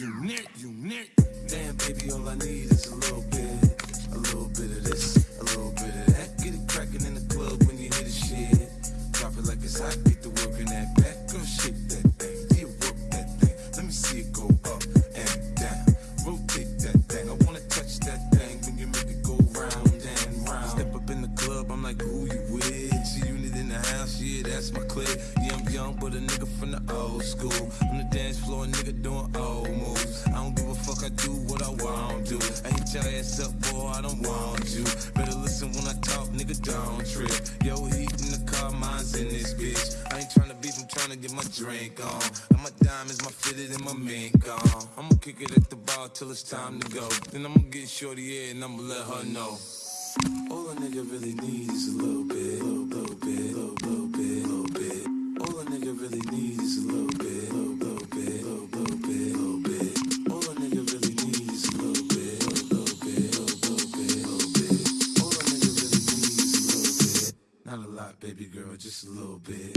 Unit, unit. Damn, baby, all I need is a little bit. A little bit of this, a little bit of that. Get it cracking in the club when you hit the shit. Drop it like it's hot, get the work in that back. Girl, shake that thing, yeah, work that thing. Let me see it go up and down. Rotate that thing, I wanna touch that thing when you make it go round and round. Step up in the club, I'm like, who you with? My clique. Yeah, I'm young, but a nigga from the old school. On the dance floor, nigga doing old moves. I don't give a fuck, I do what I want to. I hit your ass up, boy, I don't want you. Better listen when I talk, nigga, don't trip. Yo, heat in the car, mine's in this bitch. I ain't tryna beef, I'm tryna get my drink on. And my diamonds, my fitted, and my mink on. I'ma kick it at the bar till it's time to go. Then I'ma get shorty here and I'ma let her know. All a nigga really needs is a little bit, Not a lot, baby girl, just a little bit.